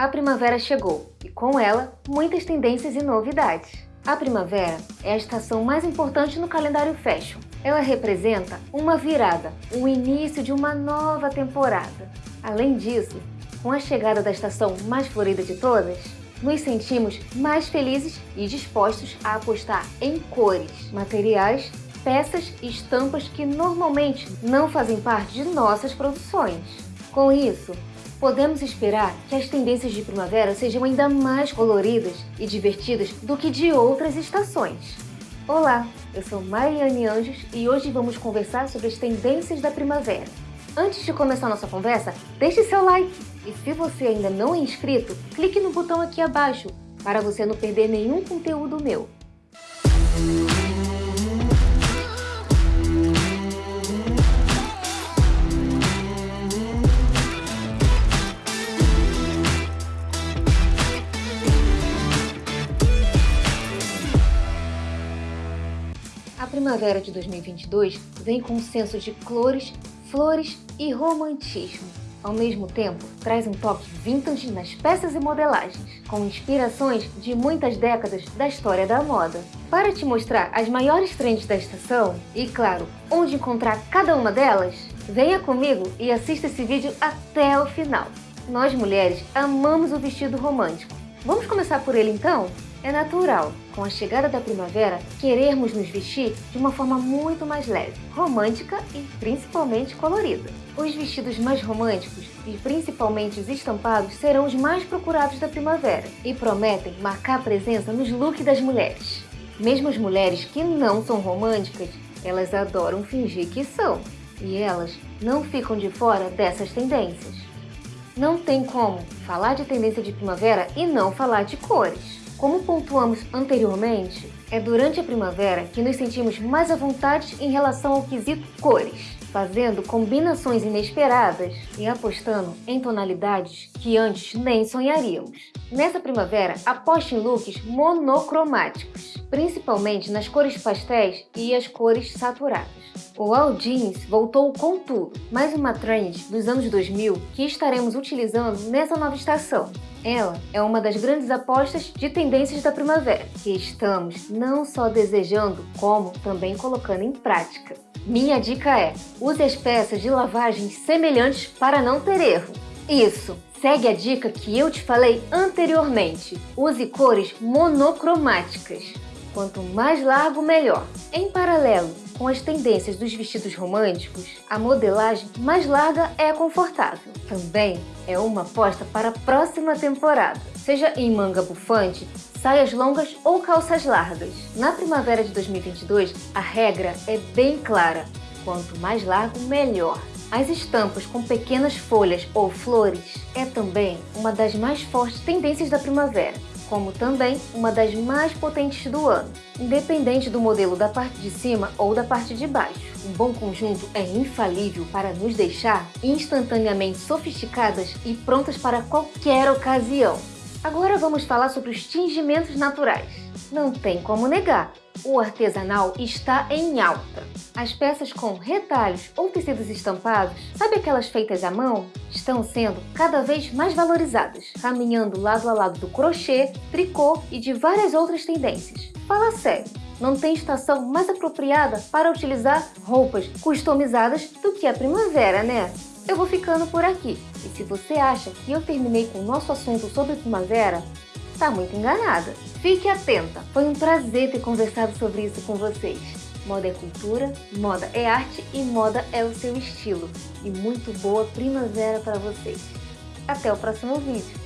A primavera chegou e com ela muitas tendências e novidades. A primavera é a estação mais importante no calendário fashion. Ela representa uma virada, o início de uma nova temporada. Além disso, com a chegada da estação mais florida de todas, nos sentimos mais felizes e dispostos a apostar em cores, materiais, peças e estampas que normalmente não fazem parte de nossas produções. Com isso, podemos esperar que as tendências de primavera sejam ainda mais coloridas e divertidas do que de outras estações. Olá, eu sou Mariane Anjos e hoje vamos conversar sobre as tendências da primavera. Antes de começar nossa conversa, deixe seu like e se você ainda não é inscrito, clique no botão aqui abaixo para você não perder nenhum conteúdo meu. Primavera de 2022 vem com um senso de cores, flores e romantismo. Ao mesmo tempo, traz um toque vintage nas peças e modelagens, com inspirações de muitas décadas da história da moda. Para te mostrar as maiores trends da estação e, claro, onde encontrar cada uma delas, venha comigo e assista esse vídeo até o final. Nós mulheres amamos o vestido romântico. Vamos começar por ele então? É natural, com a chegada da primavera, querermos nos vestir de uma forma muito mais leve, romântica e principalmente colorida. Os vestidos mais românticos e principalmente os estampados serão os mais procurados da primavera e prometem marcar presença nos looks das mulheres. Mesmo as mulheres que não são românticas, elas adoram fingir que são, e elas não ficam de fora dessas tendências. Não tem como falar de tendência de primavera e não falar de cores. Como pontuamos anteriormente, é durante a primavera que nos sentimos mais à vontade em relação ao quesito cores, fazendo combinações inesperadas e apostando em tonalidades que antes nem sonharíamos. Nessa primavera, aposte em looks monocromáticos, principalmente nas cores pastéis e as cores saturadas. O All Jeans voltou com tudo, mais uma trend dos anos 2000 que estaremos utilizando nessa nova estação. Ela é uma das grandes apostas de tendências da primavera, que estamos não só desejando, como também colocando em prática. Minha dica é, use as peças de lavagem semelhantes para não ter erro. Isso! Segue a dica que eu te falei anteriormente. Use cores monocromáticas. Quanto mais largo, melhor. Em paralelo com as tendências dos vestidos românticos, a modelagem mais larga é confortável. Também é uma aposta para a próxima temporada, seja em manga bufante, saias longas ou calças largas. Na primavera de 2022, a regra é bem clara, quanto mais largo, melhor. As estampas com pequenas folhas ou flores é também uma das mais fortes tendências da primavera como também uma das mais potentes do ano, independente do modelo da parte de cima ou da parte de baixo. Um bom conjunto é infalível para nos deixar instantaneamente sofisticadas e prontas para qualquer ocasião. Agora vamos falar sobre os tingimentos naturais. Não tem como negar, o artesanal está em alta. As peças com retalhos ou tecidos estampados, sabe aquelas feitas à mão? Estão sendo cada vez mais valorizadas, caminhando lado a lado do crochê, tricô e de várias outras tendências. Fala sério, não tem estação mais apropriada para utilizar roupas customizadas do que a primavera, né? eu vou ficando por aqui. E se você acha que eu terminei com o nosso assunto sobre primavera, tá muito enganada. Fique atenta, foi um prazer ter conversado sobre isso com vocês. Moda é cultura, moda é arte e moda é o seu estilo. E muito boa primavera para vocês. Até o próximo vídeo.